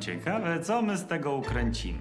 Ciekawe, co my z tego ukręcimy.